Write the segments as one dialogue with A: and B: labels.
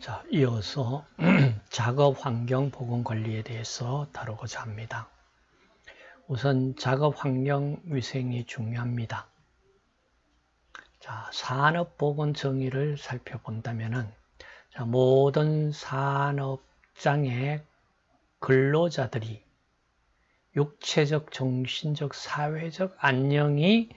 A: 자, 이어서 작업 환경 보건 관리에 대해서 다루고자 합니다. 우선 작업 환경 위생이 중요합니다. 자, 산업 보건 정의를 살펴본다면은 자, 모든 산업장의 근로자들이 육체적, 정신적, 사회적 안녕이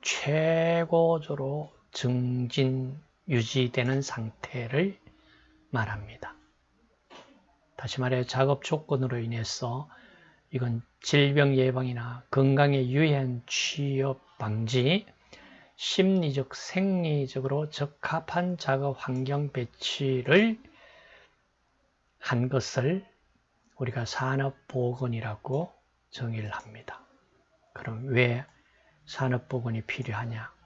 A: 최고조로 증진, 유지되는 상태를 말합니다. 다시 말해 작업 조건으로 인해서 이건 질병 예방이나 건강에 유해한 취업 방지, 심리적, 생리적으로 적합한 작업 환경 배치를 한 것을 우리가 산업보건이라고 정의를 합니다. 그럼 왜 산업보건이 필요하냐?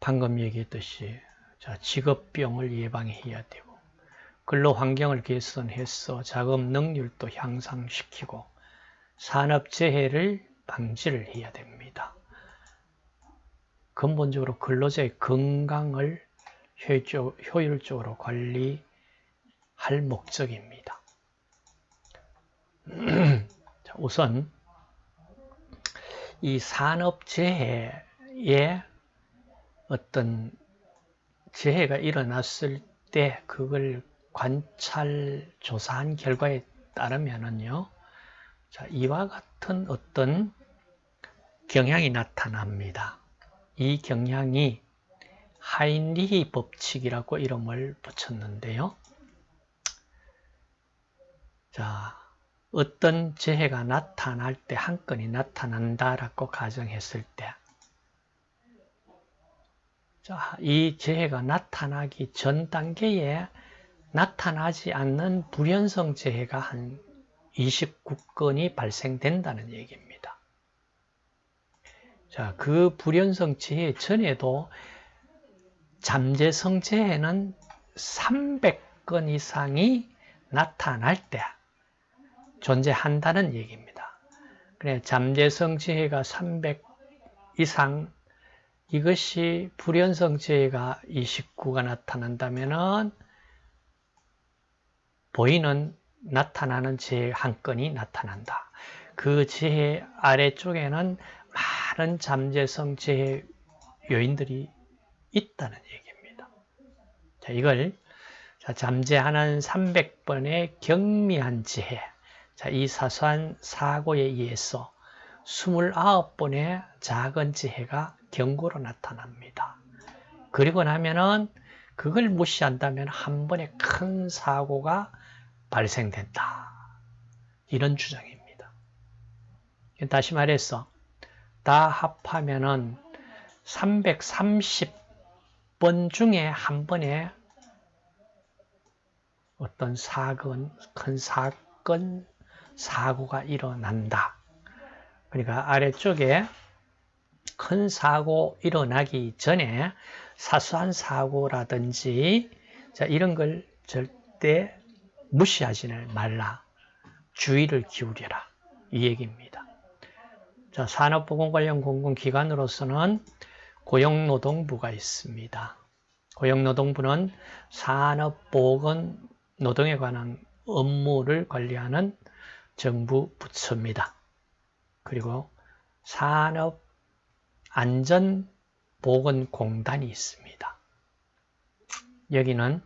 A: 방금 얘기했듯이 자, 직업병을 예방해야 되고 근로환경을 개선해서 작업 능률도 향상시키고 산업재해를 방지를 해야 됩니다. 근본적으로 근로자의 건강을 효율적으로 관리할 목적입니다. 우선 이 산업재해에 어떤 재해가 일어났을 때 그걸 관찰 조사한 결과에 따르면은요. 자, 이와 같은 어떤 경향이 나타납니다. 이 경향이 하인리히 법칙이라고 이름을 붙였는데요. 자, 어떤 재해가 나타날 때 한 건이 나타난다라고 가정했을 때 자, 이 재해가 나타나기 전 단계에 나타나지 않는 불연성 재해가 한 29건이 발생된다는 얘기입니다. 자, 그 불연성 재해 전에도 잠재성 재해는 300건 이상이 나타날 때 존재한다는 얘기입니다. 그래 잠재성 재해가 300 이상 이것이 불연성 재해가 29가 나타난다면 보이는 나타나는 재해 한 건이 나타난다. 그 재해 아래쪽에는 많은 잠재성 재해 요인들이 있다는 얘기입니다. 자, 이걸 자, 잠재하는 300번의 경미한 재해 자, 이 사소한 사고에 의해서 29번의 작은 재해가 경고로 나타납니다. 그리고 나면은 그걸 무시한다면 한 번에 큰 사고가 발생된다. 이런 주장입니다. 다시 말해서 다 합하면은 330번 중에 한 번에 어떤 사건, 큰 사건, 사고가 일어난다. 그러니까 아래쪽에 큰 사고 일어나기 전에 사소한 사고라든지 자, 이런 걸 절대 무시하지는 말라. 주의를 기울여라. 이 얘기입니다. 자, 산업보건 관련 공공기관으로서는 고용노동부가 있습니다. 고용노동부는 산업보건 노동에 관한 업무를 관리하는 정부 부처입니다. 그리고 산업 안전보건공단이 있습니다. 여기는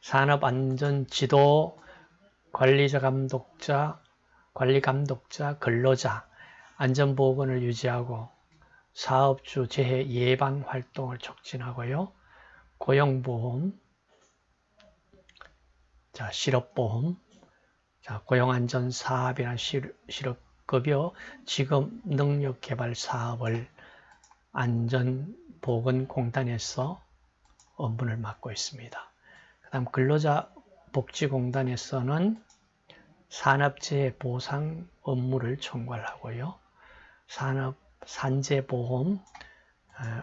A: 산업안전지도 관리자 감독자, 관리감독자, 근로자, 안전보건을 유지하고 사업주 재해 예방 활동을 촉진하고요. 고용보험, 자, 실업보험, 자, 고용안전 사업이나 실업급여, 직업 능력 개발 사업을 안전보건공단에서 업무를 맡고 있습니다. 그 다음 근로자 복지공단에서는 산업재해 보상 업무를 총괄하고요. 산업 산재보험,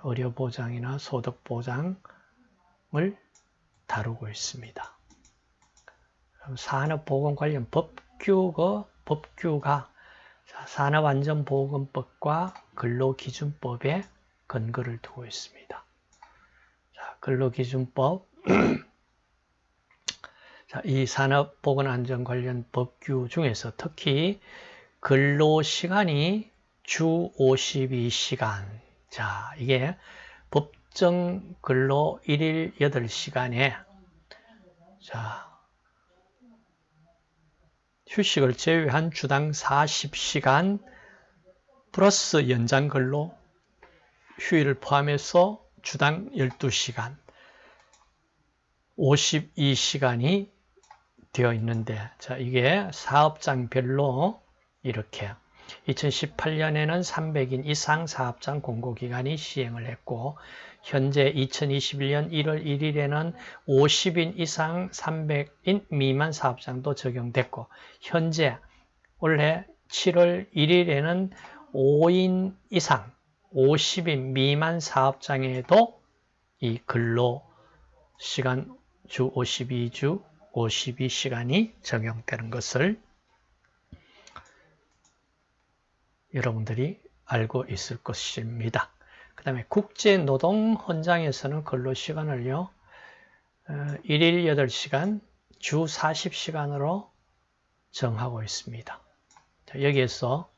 A: 의료보장이나 소득보장을 다루고 있습니다. 산업보건 관련 법규가, 법규가 산업안전보건법과 근로기준법에 근거를 두고 있습니다. 자, 근로기준법. 자, 이 산업보건안전 관련 법규 중에서 특히 근로시간이 주 52시간. 자 이게 법정 근로 1일 8시간에. 자 휴식을 제외한 주당 40시간 플러스 연장 근로 휴일을 포함해서 주당 12시간 52시간이 되어 있는데 자 이게 사업장별로 이렇게 2018년에는 300인 이상 사업장 공고기관이 시행을 했고 현재 2021년 1월 1일에는 50인 이상 300인 미만 사업장도 적용됐고 현재 올해 7월 1일에는 5인 이상 50인 미만 사업장에도 이 근로 시간 주 52주 52시간이 적용되는 것을 여러분들이 알고 있을 것입니다. 그 다음에 국제노동헌장에서는 근로시간을요, 1일 어, 8시간, 주 40시간으로 정하고 있습니다. 여기에서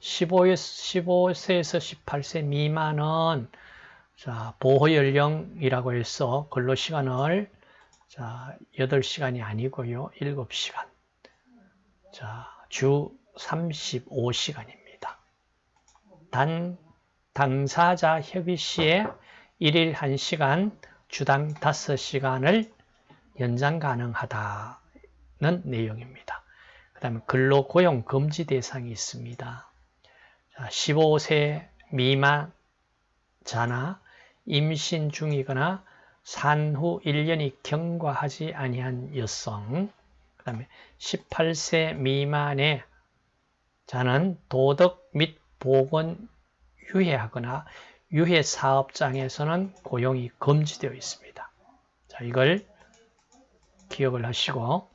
A: 15, 세에서 18세 미만은 자, 보호 연령이라고 해서 근로 시간을 자, 8시간이 아니고요. 7시간. 자, 주 35시간입니다. 단 당사자 협의 시에 1일 1시간, 주당 5시간을 연장 가능하다는 내용입니다. 그 다음에 근로고용 금지 대상이 있습니다. 15세 미만 자나 임신 중이거나 산후 1년이 경과하지 아니한 여성 그 다음에 18세 미만의 자는 도덕 및 보건 유해하거나 유해 사업장에서는 고용이 금지되어 있습니다. 자, 이걸 기억을 하시고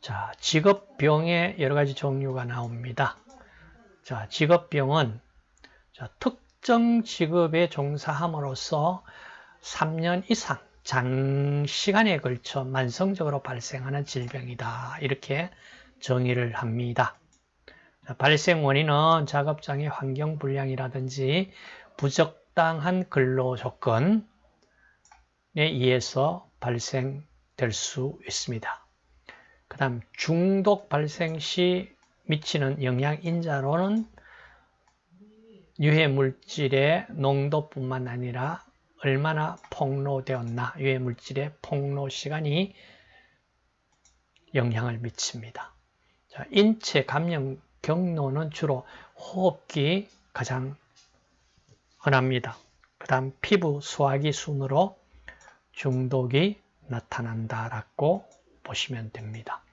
A: 자, 직업병의 여러 가지 종류가 나옵니다. 자, 직업병은 자, 특정 직업에 종사함으로써 3년 이상 장시간에 걸쳐 만성적으로 발생하는 질병이다. 이렇게 정의를 합니다. 발생 원인은 작업장의 환경 불량이라든지 부적당한 근로 조건에 의해서 발생될 수 있습니다. 그 다음 중독 발생 시 미치는 영향 인자로는 유해 물질의 농도뿐만 아니라 얼마나 폭로되었나 유해 물질의 폭로 시간이 영향을 미칩니다. 자, 인체 감염 경로는 주로 호흡기 가장 흔합니다. 그 다음 피부 소화기 순으로 중독이 나타난다라고 보시면 됩니다.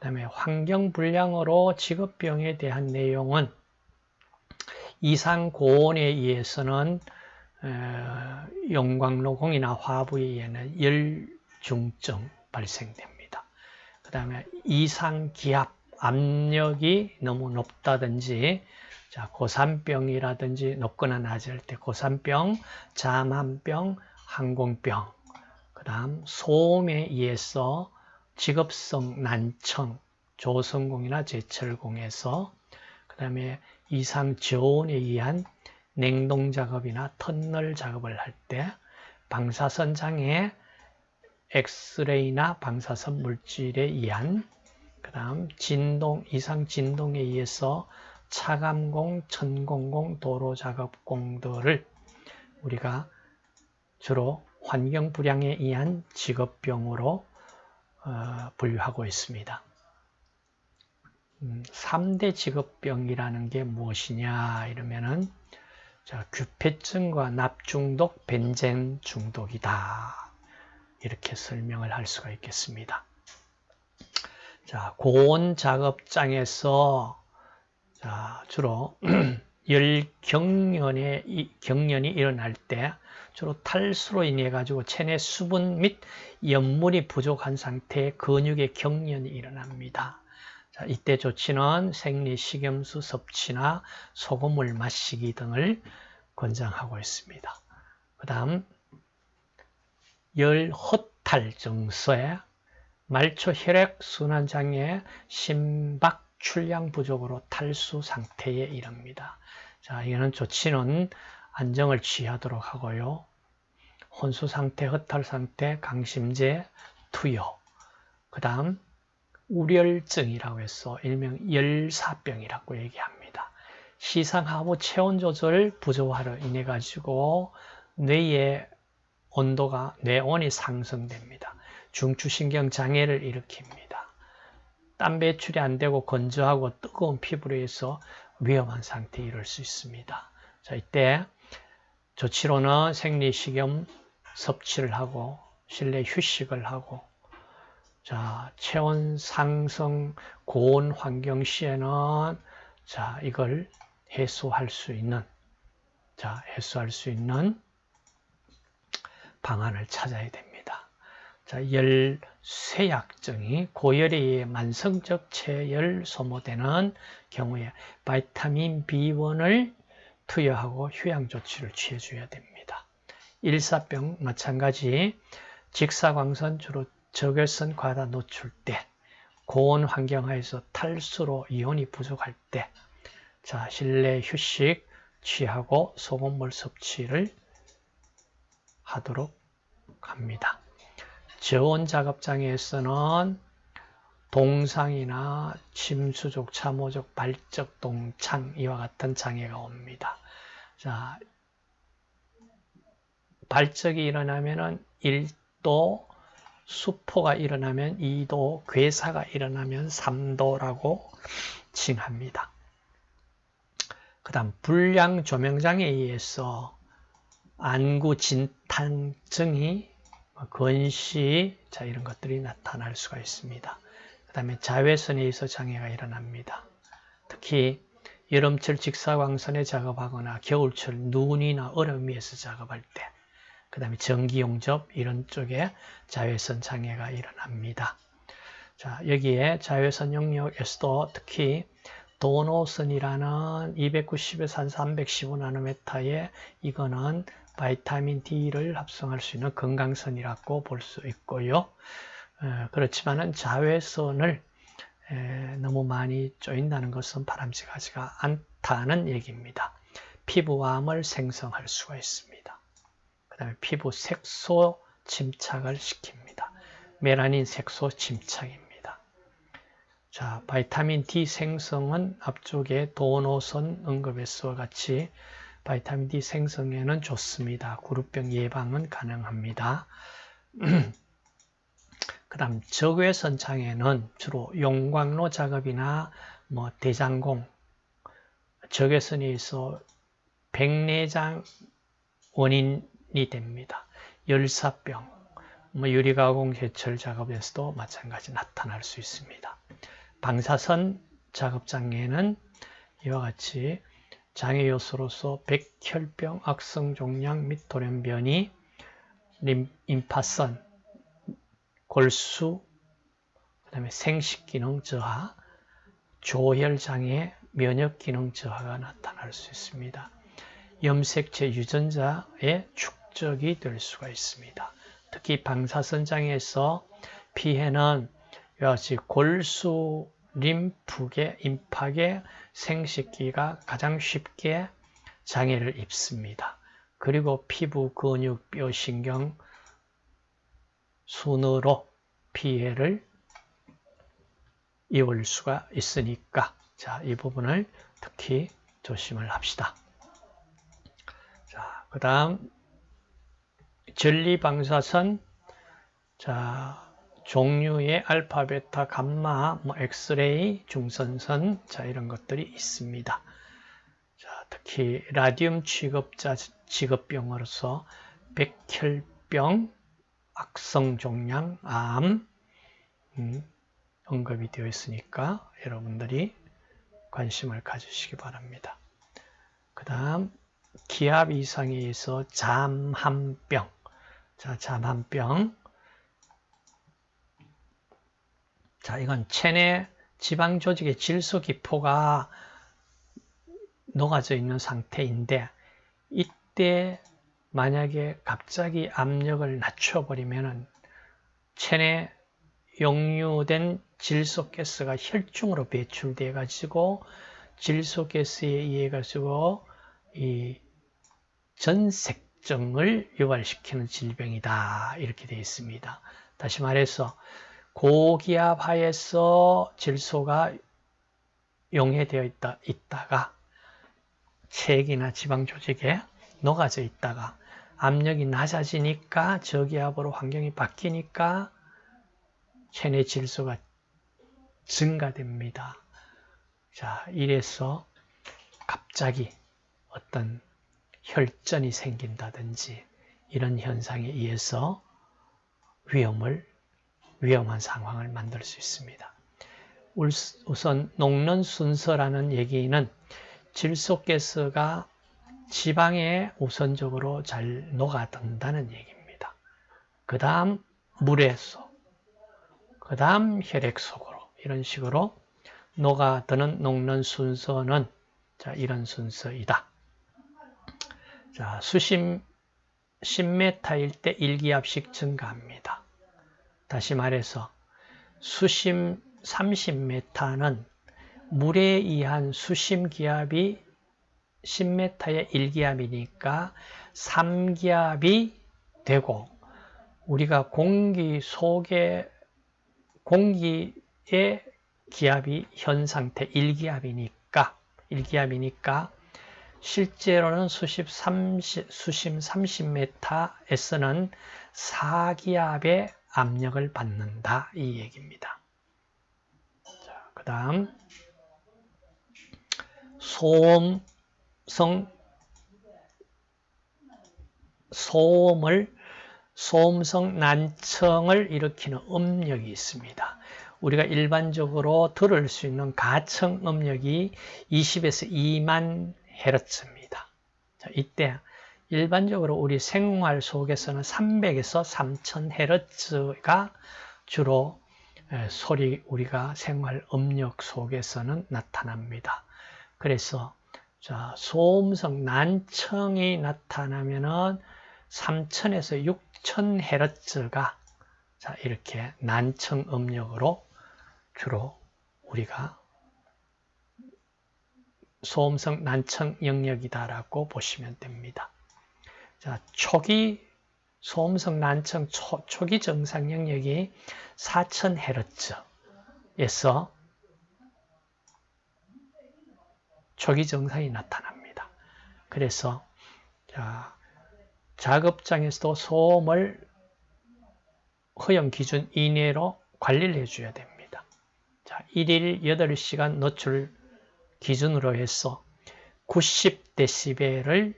A: 그 다음에 환경불량으로 직업병에 대한 내용은 이상 고온에 의해서는 용광로공이나 화부에 의해는 열중증 발생됩니다. 그 다음에 이상 기압 압력이 너무 높다든지 자, 고산병이라든지 높거나 낮을 때 고산병, 자만병, 항공병, 그 다음 소음에 의해서 직업성 난청, 조성공이나 제철공에서 그 다음에 이상 저온에 의한 냉동 작업이나 터널 작업을 할 때 방사선 장애 엑스레이나 방사선 물질에 의한 그 다음 진동, 이상 진동에 의해서 차감공, 천공공, 도로작업공들을 우리가 주로 환경불량에 의한 직업병으로 어, 분류하고 있습니다. 음, 3대 직업병이라는 게 무엇이냐 이러면은 자, 규폐증과 납중독, 벤젠 중독이다. 이렇게 설명을 할 수가 있겠습니다. 자, 고온 작업장에서 자, 주로 열 경련에 경련이 일어날 때 주로 탈수로 인해 가지고 체내 수분 및 염물이 부족한 상태에 근육의 경련이 일어납니다. 자, 이때 조치는 생리식염수 섭취나 소금물 마시기 등을 권장하고 있습니다. 그 다음 열 허탈 증세, 말초 혈액 순환 장애, 심박 출량 부족으로 탈수 상태에 이릅니다. 자, 이거는 조치는 안정을 취하도록 하고요. 혼수 상태, 허탈 상태, 강심제, 투여. 그 다음 우렬증이라고 해서 일명 열사병이라고 얘기합니다. 시상하부 체온 조절 부조화로 인해 가지고 뇌의 온도가 뇌온이 상승됩니다. 중추신경 장애를 일으킵니다. 땀 배출이 안 되고 건조하고 뜨거운 피부로 해서 위험한 상태에 이를 수 있습니다. 자, 이때 조치로는 생리식염 섭취를 하고 실내 휴식을 하고 자, 체온 상승 고온 환경 시에는 자, 이걸 해소할 수 있는 자, 해소할 수 있는 방안을 찾아야 됩니다. 자, 열 쇠약증이 고열에 의해 만성적 체열 소모되는 경우에 바이타민 B1을 투여하고 휴양 조치를 취해줘야 됩니다. 일사병 마찬가지 직사광선 주로 적외선 과다 노출 때 고온 환경하에서 탈수로 이온이 부족할 때 자, 실내 휴식 취하고 소금물 섭취를 하도록 합니다. 저온 작업 장애에서는 동상이나 침수족, 참호족, 발적, 동창 이와 같은 장애가 옵니다. 자, 발적이 일어나면 1도, 수포가 일어나면 2도, 괴사가 일어나면 3도라고 칭합니다. 그 다음 불량 조명장애에 의해서 안구 진탕증이 건시 자 이런 것들이 나타날 수가 있습니다. 그 다음에 자외선에 의해서 장애가 일어납니다. 특히 여름철 직사광선에 작업하거나 겨울철 눈이나 얼음 위에서 작업할 때, 그 다음에 전기용접 이런 쪽에 자외선 장애가 일어납니다. 자 여기에 자외선 영역에서도 특히 도노선이라는 290에서 한 315나노메타의 이거는 바이타민 D를 합성할 수 있는 건강선이라고 볼 수 있고요. 그렇지만은 자외선을 너무 많이 쪼인다는 것은 바람직하지가 않다는 얘기입니다. 피부암을 생성할 수가 있습니다. 그 다음에 피부 색소 침착을 시킵니다. 메라닌 색소 침착입니다. 자, 바이타민 D 생성은 앞쪽에 도노선 언급에서와 같이 바이타민 D 생성에는 좋습니다. 구루병 예방은 가능합니다. 그 다음 적외선 장애는 주로 용광로 작업이나 뭐 대장공, 적외선에 서 백내장 원인이 됩니다. 열사병, 뭐 유리가공 제철 작업에서도 마찬가지 나타날 수 있습니다. 방사선 작업 장애는 이와 같이 장애 요소로서 백혈병, 악성 종양 및 돌연변이, 임파선, 골수, 그 다음에 생식기능 저하, 조혈장애, 면역기능 저하가 나타날 수 있습니다. 염색체 유전자의 축 적이 될 수가 있습니다. 특히 방사선 장애에서 피해는 이와 같이 골수, 림프계, 임팍의 생식기가 가장 쉽게 장애를 입습니다. 그리고 피부, 근육, 뼈, 신경, 순으로 피해를 입을 수가 있으니까 자, 이 부분을 특히 조심을 합시다. 자, 그 다음 전리방사선 자, 종류의 알파, 베타, 감마, 뭐 엑스레이, 중선선 자 이런 것들이 있습니다. 자, 특히 라디움 취급자 직업병으로서 백혈병, 악성 종양, 암 음, 언급이 되어 있으니까 여러분들이 관심을 가지시기 바랍니다. 그 다음 기압 이상에 의해서 잠한병 자, 잠한병. 자, 이건 체내 지방 조직의 질소 기포가 녹아져 있는 상태인데 이때 만약에 갑자기 압력을 낮춰버리면 체내 역류된 질소가스가 혈중으로 배출돼 가지고 질소가스에 의해 가지고 이 전색 증을 유발시키는 질병이다 이렇게 되어 있습니다. 다시 말해서 고기압 하에서 질소가 용해되어 있다, 있다가 체액이나 지방 조직에 녹아져 있다가 압력이 낮아지니까 저기압으로 환경이 바뀌니까 체내 질소가 증가됩니다. 자, 이래서 갑자기 어떤 혈전이 생긴다든지 이런 현상에 의해서 위험을 위험한 상황을 만들 수 있습니다. 우선 녹는 순서라는 얘기는 질소가스가 지방에 우선적으로 잘 녹아든다는 얘기입니다. 그 다음 물에서, 그 다음 혈액 속으로 이런 식으로 녹아드는 녹는 순서는 자 이런 순서이다. 자 수심 10m일 때 1기압씩 증가합니다. 다시 말해서 수심 30m는 물에 의한 수심 기압이 10m의 1기압이니까 3기압이 되고 우리가 공기 속에 공기의 기압이 현 상태 1기압이니까 1기압이니까 실제로는 수십 30, 수심 30m에서는 4기압의 압력을 받는다 이 얘기입니다. 그 다음 소음성 소음을 소음성 난청을 일으키는 음력이 있습니다. 우리가 일반적으로 들을 수 있는 가청 음력이 20에서 2만 헤르츠입니다. 자, 이때 일반적으로 우리 생활 속에서는 300에서 3000 헤르츠가 주로 소리 우리가 생활 음력 속에서는 나타납니다. 그래서 자, 소음성 난청이 나타나면은 3000에서 6000 헤르츠가 자, 이렇게 난청 음력으로 주로 우리가 소음성 난청 영역이다라고 보시면 됩니다. 자, 초기 소음성 난청 초, 초기 정상 영역이 4000Hz에서 초기 정상이 나타납니다. 그래서 자, 작업장에서도 소음을 허용 기준 이내로 관리를 해줘야 됩니다. 자, 1일 8시간 노출 기준으로 해서 90dB를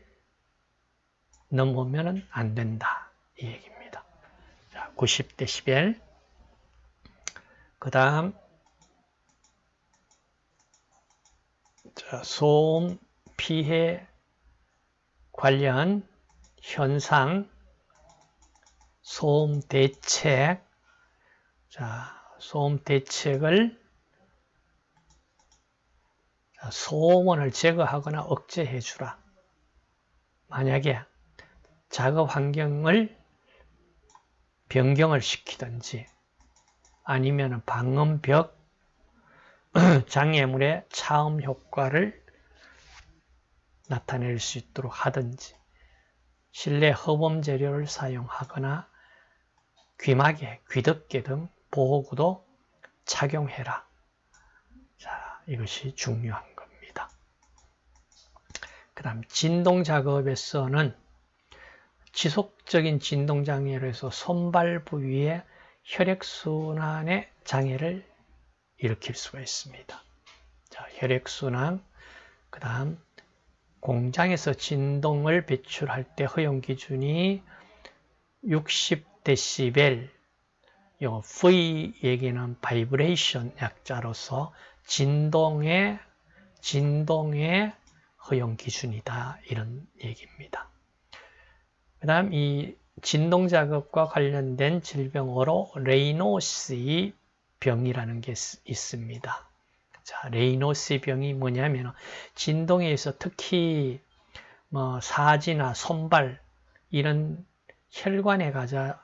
A: 넘으면 안 된다. 이 얘기입니다. 자, 90dB. 그 다음, 소음 피해 관련 현상, 소음 대책, 자, 소음 대책을 소음원을 제거하거나 억제해 주라. 만약에 작업 환경을 변경을 시키든지 아니면 방음벽 장애물의 차음 효과를 나타낼 수 있도록 하든지 실내 허범 재료를 사용하거나 귀마개, 귀덮개 등 보호구도 착용해라. 자, 이것이 중요한 그 다음 진동 작업에서는 지속적인 진동 장애로 해서 손발 부위에 혈액순환의 장애를 일으킬 수가 있습니다. 자, 혈액순환, 그 다음 공장에서 진동을 배출할 때 허용 기준이 60dB, 요 V 얘기는 vibration 약자로서 진동의 진동의 허용 기준이다 이런 얘기입니다. 그 다음 이 진동 작업과 관련된 질병으로 레이노스 병이라는 게 있습니다. 자, 레이노스 병이 뭐냐면 진동에 서 특히 뭐 사지나 손발 이런 혈관에 가자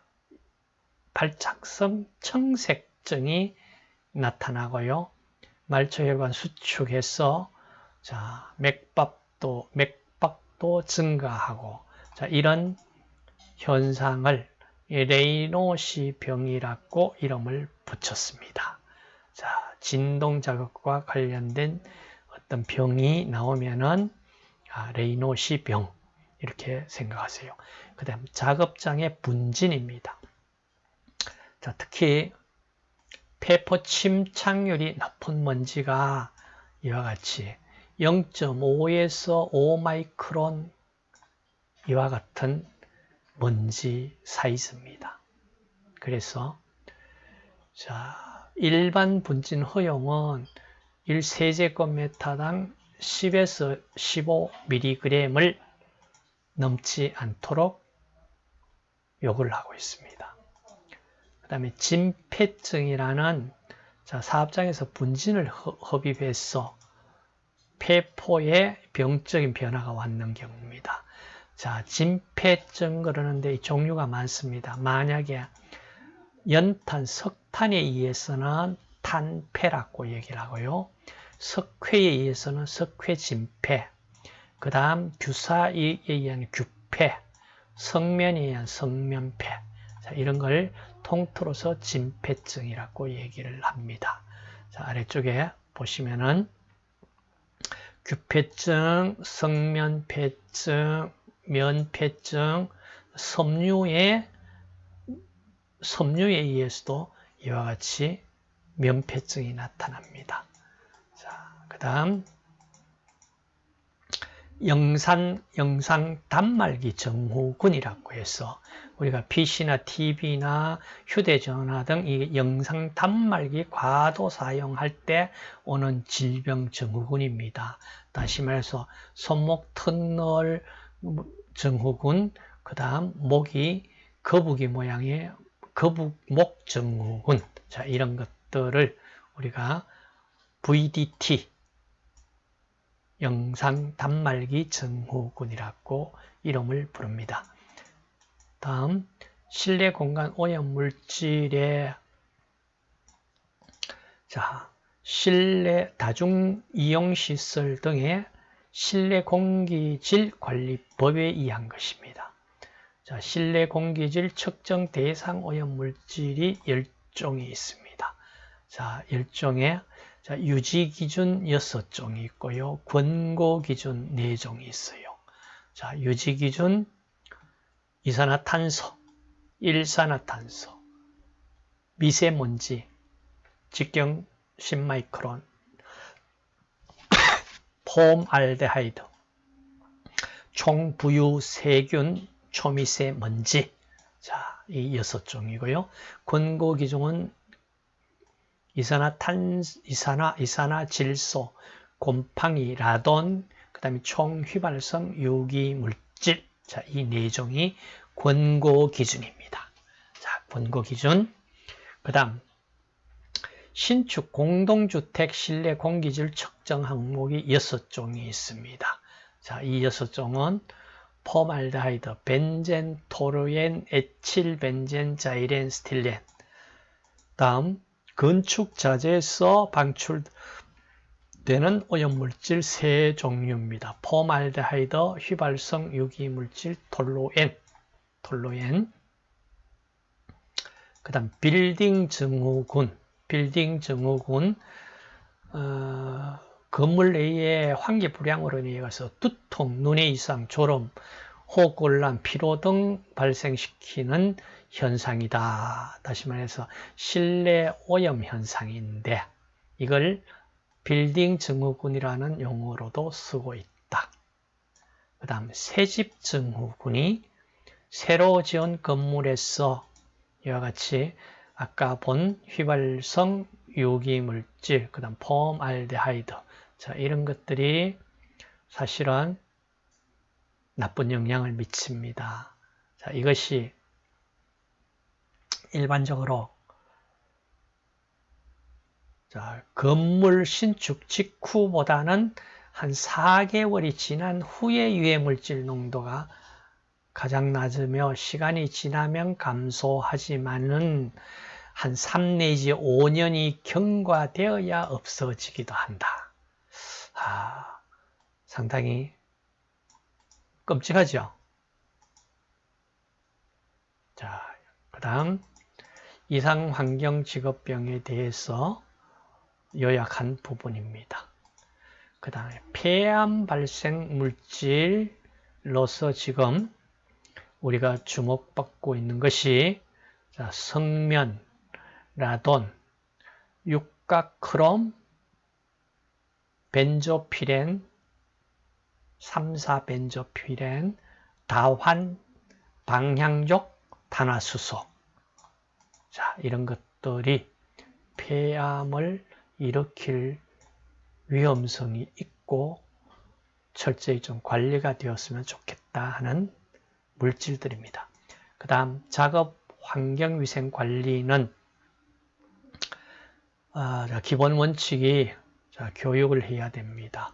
A: 발작성 청색증이 나타나고요. 말초혈관 수축해서 자 맥박도 맥박도 증가하고 자 이런 현상을 레이노시 병이라고 이름을 붙였습니다. 자 진동 자극과 관련된 어떤 병이 나오면은 아, 레이노시 병 이렇게 생각하세요. 그 다음 작업장의 분진입니다. 자, 특히 폐포 침착률이 높은 먼지가 이와 같이 0.5에서 5마이크론 이와 같은 먼지 사이즈입니다. 그래서 자 일반 분진 허용은 1세제곱미터당 10에서 15mg을 넘지 않도록 요구를 하고 있습니다. 그 다음에 진폐증이라는 자, 사업장에서 분진을 흡입해서 폐포에 병적인 변화가 왔는 경우입니다. 자, 진폐증 그러는데 이 종류가 많습니다. 만약에 연탄, 석탄에 의해서는 탄폐라고 얘기를 하고요. 석회에 의해서는 석회진폐, 그 다음 규사에 의한 규폐, 성면에 의한 성면폐 자, 이런 걸 통틀어서 진폐증이라고 얘기를 합니다. 자, 아래쪽에 보시면은 규폐증, 성면폐증, 면폐증, 섬유의 섬유에 의해서도 이와 같이 면폐증이 나타납니다. 자, 그 다음 영상, 영상 단말기 정후군이라고 해서 우리가 PC나 TV나 휴대전화 등 이 영상 단말기 과도 사용할 때 오는 질병 증후군입니다. 다시 말해서 손목 터널 증후군, 그 다음 목이 거북이 모양의 거북목 증후군, 자 이런 것들을 우리가 VDT 영상 단말기 증후군이라고 이름을 부릅니다. 다음 실내 공간 오염 물질의 자 실내 다중 이용 시설 등의 실내 공기질 관리법에 의한 것입니다. 자, 실내 공기질 측정 대상 오염 물질이 10종이 있습니다. 자, 10종의 자, 유지 기준 6종이 있고요. 권고 기준 4종이 있어요. 자, 유지 기준 이산화탄소, 일산화탄소, 미세먼지, 직경 10마이크론, 폼알데하이드, 총부유 세균, 초미세먼지 자, 이 여섯 종이고요. 권고 기준은 이산화탄, 이산화, 이산화 질소, 곰팡이, 라돈, 그 다음에 총휘발성 유기 물질. 자, 이 네 종이 권고 기준입니다. 자, 권고 기준. 그 다음, 신축 공동주택 실내 공기질 측정 항목이 여섯 종이 있습니다. 자, 이 여섯 종은 폼알데하이드, 벤젠, 톨루엔, 에틸 벤젠, 자일렌, 스티렌. 다음 건축 자재에서 방출되는 오염물질 세 종류입니다. 폼알데하이드, 휘발성 유기물질, 톨루엔, 톨루엔. 그 다음 빌딩 증후군, 빌딩 증후군, 어, 건물 내의 환기 불량으로 인해서 두통, 눈의 이상, 졸음, 호흡곤란, 피로 등 발생시키는 현상이다. 다시 말해서 실내 오염 현상인데 이걸 빌딩 증후군이라는 용어로도 쓰고 있다. 그 다음 새집 증후군이 새로 지은 건물에서 이와 같이 아까 본 휘발성 유기물질, 그 다음 폼알데하이드 자 이런 것들이 사실은 나쁜 영향을 미칩니다. 자 이것이 일반적으로 자, 건물 신축 직후보다는 한 4개월이 지난 후에 유해물질 농도가 가장 낮으며 시간이 지나면 감소하지만은 한 3 내지 5년이 경과되어야 없어지기도 한다. 아, 상당히 끔찍하죠. 자, 그 다음 이상환경직업병에 대해서 요약한 부분입니다. 그 다음에 폐암 발생 물질로서 지금 우리가 주목받고 있는 것이 자, 성면, 라돈, 육각크롬, 벤조피렌, 3,4벤조피렌, 다환, 방향족, 탄화수소 자, 이런 것들이 폐암을 일으킬 위험성이 있고 철저히 좀 관리가 되었으면 좋겠다 하는 물질들입니다. 그 다음 작업 환경위생 관리는 아, 기본 원칙이 자, 교육을 해야 됩니다.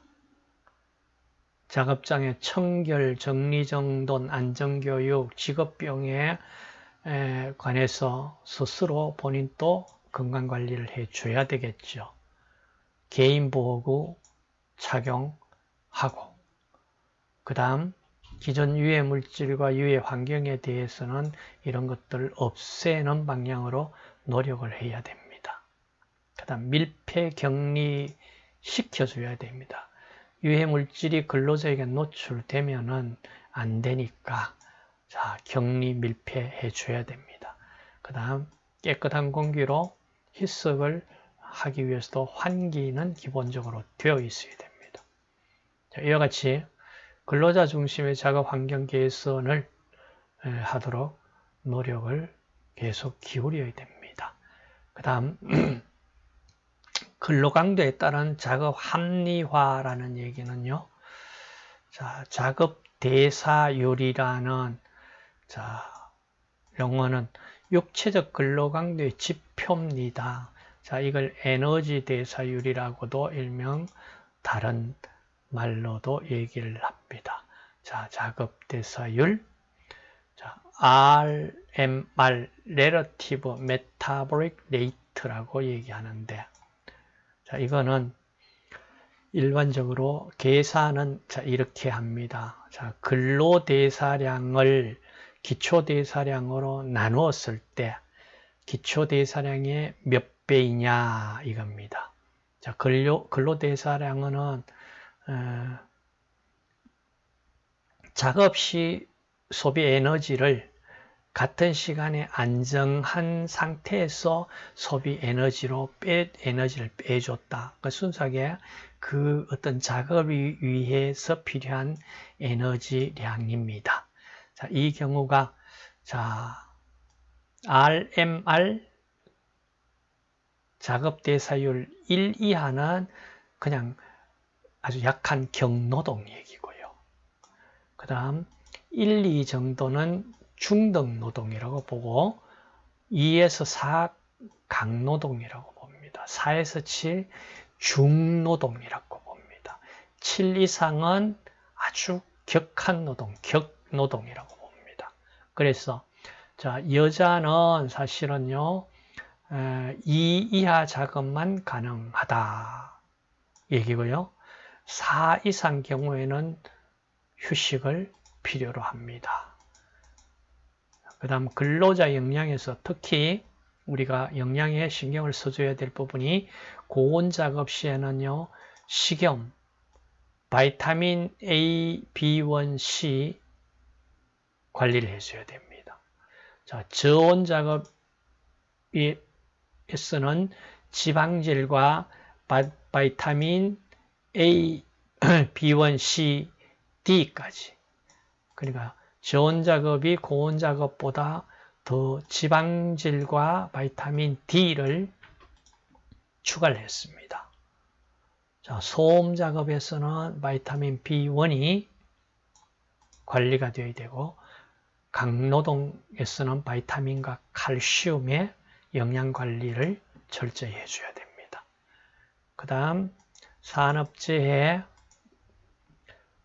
A: 작업장의 청결, 정리정돈, 안전교육, 직업병에 관해서 스스로 본인 도 건강관리를 해줘야 되겠죠. 개인보호구 착용하고 그 다음 기존 유해 물질과 유해 환경에 대해서는 이런 것들을 없애는 방향으로 노력을 해야 됩니다. 그 다음 밀폐 격리 시켜줘야 됩니다. 유해 물질이 근로자에게 노출되면 은 안 되니까 자 격리 밀폐해 줘야 됩니다. 그 다음 깨끗한 공기로 희석을 하기 위해서도 환기는 기본적으로 되어 있어야 됩니다. 자, 이와 같이 근로자 중심의 작업 환경 개선을 하도록 노력을 계속 기울여야 됩니다. 그 다음 근로강도에 따른 작업 합리화라는 얘기는요. 자, 작업 대사율이라는 자, 영어는 육체적 근로강도의 지표입니다. 자, 이걸 에너지 대사율이라고도 일명 다른 말로도 얘기를 합니다. 자, 작업 대사율. 자, RMR, Relative Metabolic Rate라고 얘기하는데, 자, 이거는 일반적으로 계산은 자, 이렇게 합니다. 자, 근로대사량을 기초대사량으로 나누었을 때 기초대사량의 몇 배이냐 이겁니다. 자, 근로, 근로대사량은 어, 작업 시 소비 에너지를 같은 시간에 안정한 상태에서 소비 에너지로 빼, 에너지를 빼줬다. 그 순수하게 그 어떤 작업을 위해서 필요한 에너지량입니다. 자, 이 경우가 자 RMR 작업 대사율 1 이하는 그냥 아주 약한 경노동 얘기고요. 그 다음 1, 2 정도는 중등 노동이라고 보고 2에서 4 강노동이라고 봅니다. 4에서 7 중노동이라고 봅니다. 7 이상은 아주 격한 노동, 격 노동이라고 봅니다. 그래서 자 여자는 사실은요 2 이하 작업만 가능하다 얘기고요. 4 이상 경우에는 휴식을 필요로 합니다. 그 다음 근로자 역량에서 특히 우리가 역량에 신경을 써줘야 될 부분이 고온 작업 시에는요 식염, 바이타민 A, B1C 관리를 해줘야 됩니다. 자, 저온 작업에서는 지방질과 바이타민 A, B1C, D까지 그러니까 저온 작업이 고온 작업보다 더 지방질과 바이타민 D를 추가를 했습니다. 자, 소음 작업에서는 바이타민 B1이 관리가 되어야 되고 강노동에서는 바이타민과 칼슘의 영양 관리를 철저히 해줘야 됩니다. 그 다음 산업재해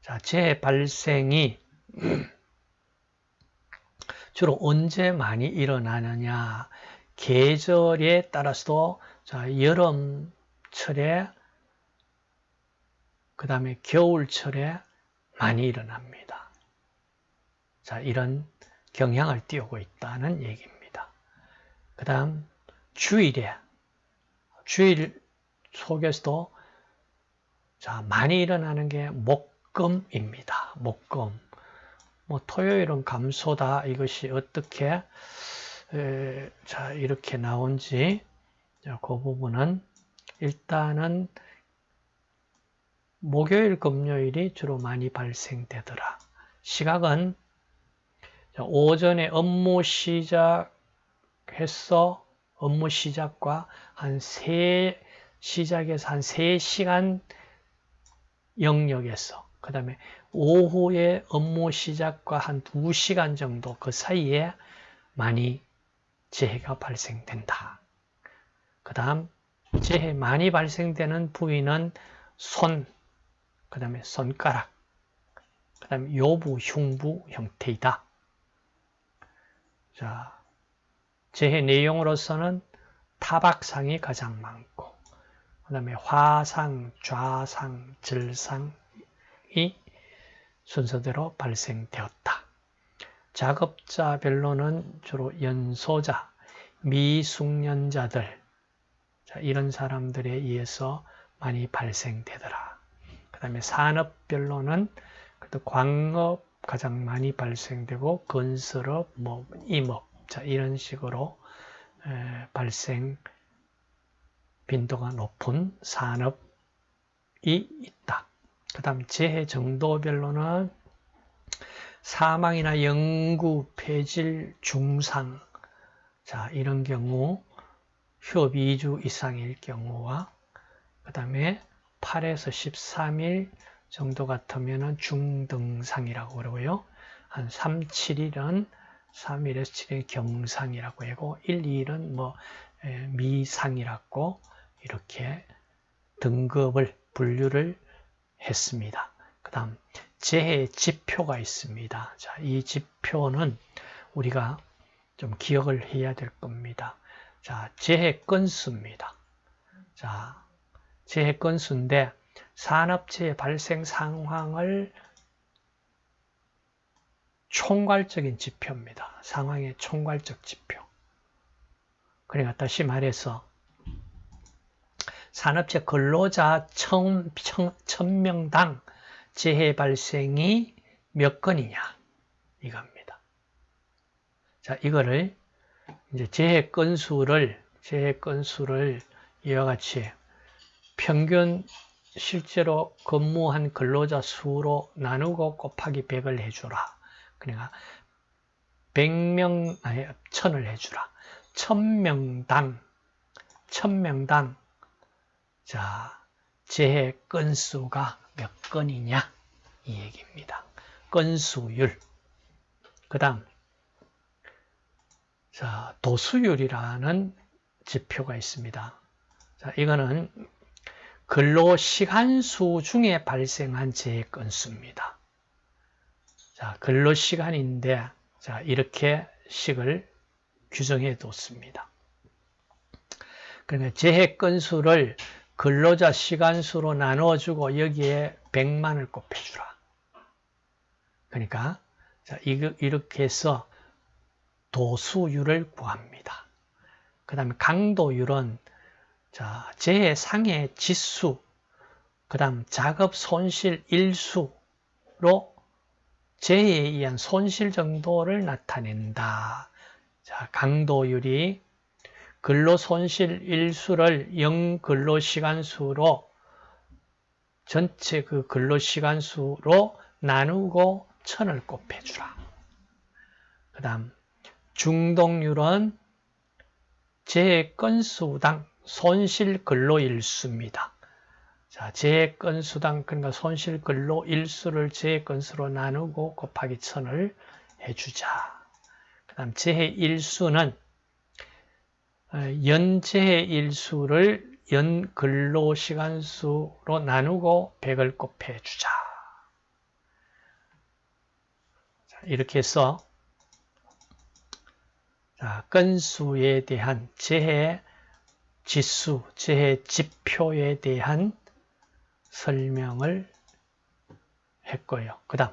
A: 자, 재해 발생이 주로 언제 많이 일어나느냐 계절에 따라서도 자 여름철에 그 다음에 겨울철에 많이 일어납니다. 자 이런 경향을 띄우고 있다는 얘기입니다. 그 다음 주일에 주일 속에서도 자 많이 일어나는 게 목금입니다. 목금 뭐 토요일은 감소다 이것이 어떻게 에, 자 이렇게 나온지 자, 그 부분은 일단은 목요일 금요일이 주로 많이 발생되더라 시각은 오전에 업무 시작해서 업무 시작과 한 세 시작에서 한 3시간 영역에서 그 다음에 오후에 업무 시작과 한 2시간 정도 그 사이에 많이 재해가 발생된다. 그 다음 재해 많이 발생되는 부위는 손, 그 다음에 손가락, 그 다음에 요부, 흉부 형태이다. 자, 재해 내용으로서는 타박상이 가장 많고 그 다음에 화상, 좌상, 절상이 순서대로 발생되었다. 작업자별로는 주로 연소자, 미숙련자들 자, 이런 사람들에 의해서 많이 발생되더라. 그 다음에 산업별로는 그래도 광업 가장 많이 발생되고 건설업, 뭐 임업 자 이런 식으로 에, 발생 빈도가 높은 산업이 있다. 그 다음 재해 정도별로는 사망이나 영구, 폐질, 중상 자 이런 경우 휴업 2주 이상일 경우와 그 다음에 8에서 13일 정도 같으면 중등상이라고 그러고요. 한 3, 7일은 3일에서 7일 경상이라고 하고 1, 2일은 뭐 미상이라고 이렇게 등급을 분류를 했습니다. 그 다음 재해 지표가 있습니다. 자, 이 지표는 우리가 좀 기억을 해야 될 겁니다. 자, 재해 건수입니다. 자, 재해 건수인데 산업재해 발생 상황을 총괄적인 지표입니다. 상황의 총괄적 지표. 그러니까 다시 말해서 산업체 근로자 천, 천, 천 명당 재해 발생이 몇 건이냐 이겁니다. 자 이거를 이제 재해 건수를 재해 건수를 이와 같이 평균 실제로 근무한 근로자 수로 나누고 곱하기 100을 해주라. 그러니까 100명, 아니, 1000을 해주라. 1000명당, 1000명당, 자, 재해 건수가 몇 건이냐? 이 얘기입니다. 건수율. 그 다음, 자, 도수율이라는 지표가 있습니다. 자, 이거는 근로 시간수 중에 발생한 재해 건수입니다. 자, 근로 시간인데, 자, 이렇게 식을 규정해 뒀습니다. 그러니까 재해 건수를 근로자 시간수로 나누어주고 여기에 100만을 곱해주라. 그러니까 자, 이렇게 해서 도수율을 구합니다. 그 다음에 강도율은 자, 재해 상해 지수, 그 다음 작업 손실 일수로 재해에 의한 손실 정도를 나타낸다. 자, 강도율이 근로 손실 일수를 0 근로 시간수로 전체 그 근로 시간수로 나누고 천을 곱해주라. 그 다음 중동률은 제 건수당 손실 근로 일수입니다. 자, 제 건수당 그러니까 손실 근로 일수를 제 건수로 나누고 곱하기 천을 해주자. 그 다음 재 일수는 어, 연재 일수를 연 근로 시간수로 나누고 100을 곱해주자. 이렇게 해서 자, 건수에 대한 재해 지수, 재해 지표에 대한 설명을 했고요. 그 다음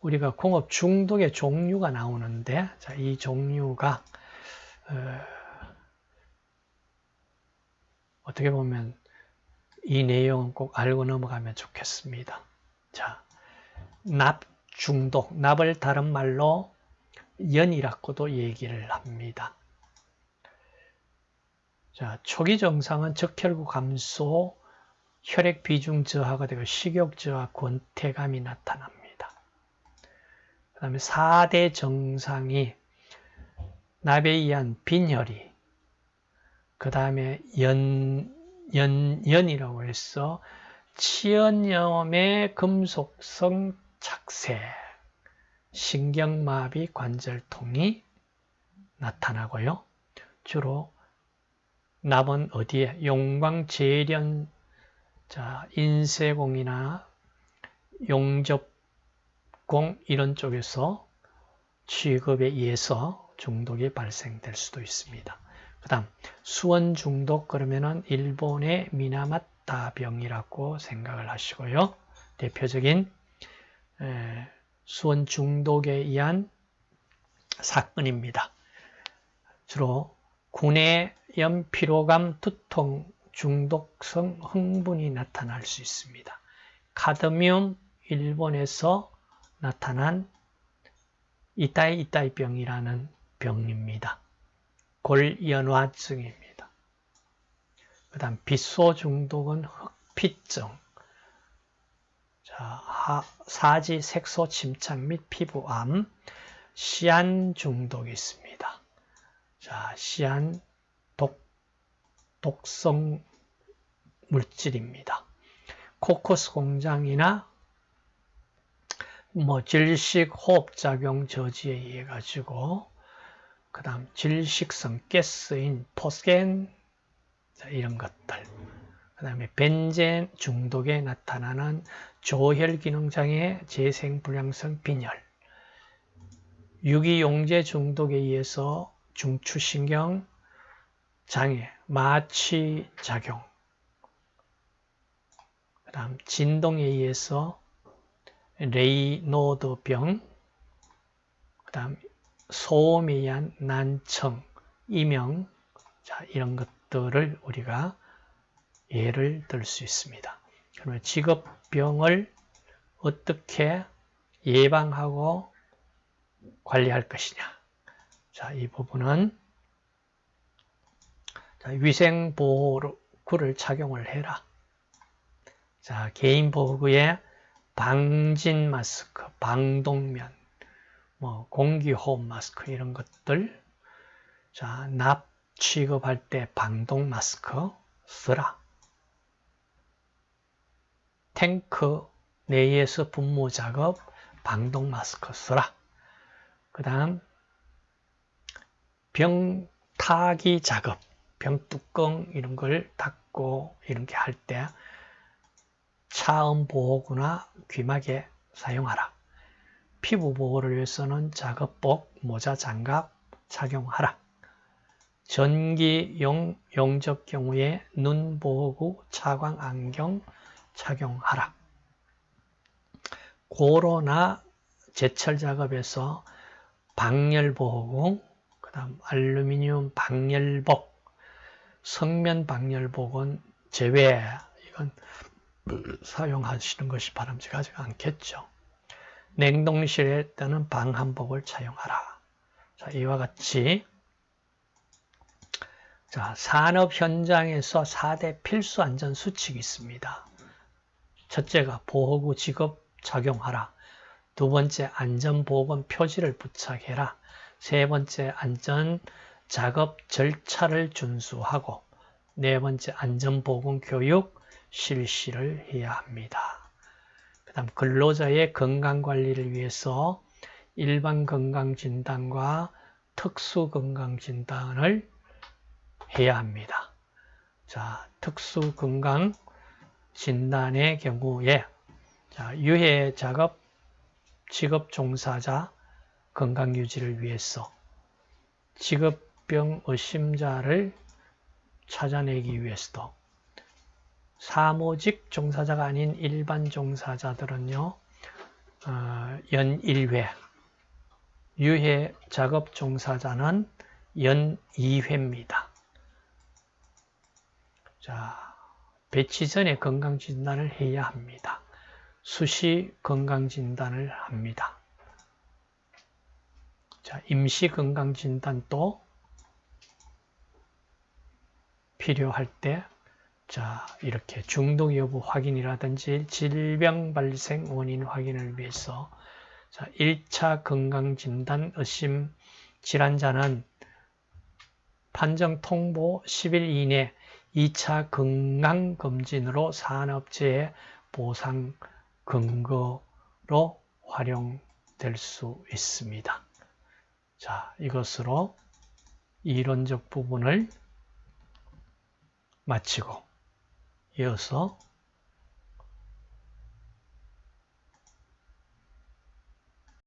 A: 우리가 공업 중독의 종류가 나오는데 자, 이 종류가 어, 떻게 보면 이 내용은 꼭 알고 넘어가면 좋겠습니다. 자, 납 중독, 납을 다른 말로 연이라고도 얘기를 합니다. 자, 초기 증상은 적혈구 감소, 혈액 비중 저하가 되고 식욕 저하, 권태감이 나타납니다. 그 다음에 4대 증상이 납에 의한 빈혈이, 그 다음에 연, 연, 연이라고 해서 치연염의 금속성 착색, 신경마비 관절통이 나타나고요. 주로 납은 어디에? 용광 재련, 자, 인쇄공이나 용접공 이런 쪽에서 취급에 의해서 중독이 발생될 수도 있습니다. 그 다음 수원 중독 그러면은 일본의 미나마타 병이라고 생각을 하시고요. 대표적인 수원 중독에 의한 사건입니다. 주로 구내염, 피로감, 두통, 중독성 흥분이 나타날 수 있습니다. 카드뮴 일본에서 나타난 이따이 이따이 병이라는 병입니다. 골연화증입니다. 그 다음 빛소 중독은 흑피증, 자, 사지 색소 침착 및 피부암, 시안 중독이 있습니다. 자, 시안 독, 독성 물질입니다. 코코스 공장이나 뭐 질식 호흡작용 저지에 의해 가지고 그 다음 질식성 가스인 포스겐 이런 것들 그 다음에 벤젠 중독에 나타나는 조혈기능장애 재생불량성 빈혈 유기용제 중독에 의해서 중추신경 장애, 마취작용 그 다음 진동에 의해서 레이노드병 그 다음 소음에 의한 난청, 이명 자 이런 것들을 우리가 예를 들 수 있습니다. 그러면 직업병을 어떻게 예방하고 관리할 것이냐. 자, 이 부분은 위생보호구를 착용을 해라. 자, 개인보호구에 방진 마스크, 방독면, 뭐 공기호흡 마스크 이런 것들 자, 납 취급할 때 방독 마스크 쓰라. 탱크 내에서 분무 작업, 방독 마스크 쓰라. 그 다음 병 타기 작업, 병뚜껑 이런 걸 닫고 이렇게 할 때 차음 보호구나 귀마개 사용하라. 피부 보호를 위해서는 작업복, 모자, 장갑 착용하라. 전기용 용접 경우에 눈 보호구, 차광 안경 착용하라. 고로나 제철 작업에서 방열 보호구, 그 다음 알루미늄 방열복, 성면 방열복은 제외, 이건 사용하시는 것이 바람직하지 않겠죠. 냉동실에 뜨는 방한복을 착용하라. 자, 이와 같이 자, 산업 현장에서 4대 필수 안전 수칙이 있습니다. 첫째가 보호구 직업 착용하라. 두 번째 안전보건 표지를 부착해라. 세 번째 안전 작업 절차를 준수하고 네 번째 안전보건 교육 실시를 해야 합니다. 그 다음 근로자의 건강관리를 위해서 일반 건강진단과 특수건강진단을 해야 합니다. 자, 특수건강진단의 경우에 자, 유해 작업 직업 종사자 건강 유지를 위해서 직업병 의심자를 찾아내기 위해서도 사무직 종사자가 아닌 일반 종사자들은요, 어, 연 1회, 유해 작업 종사자는 연 2회입니다. 자, 배치 전에 건강진단을 해야 합니다. 수시 건강진단을 합니다. 자, 임시 건강진단도 필요할 때, 자, 이렇게 중독 여부 확인이라든지 질병 발생 원인 확인을 위해서 자, 1차 건강진단 의심 질환자는 판정 통보 10일 이내 2차 건강검진으로 산업재해 보상 근거로 활용될 수 있습니다. 자, 이것으로 이론적 부분을 마치고 이어서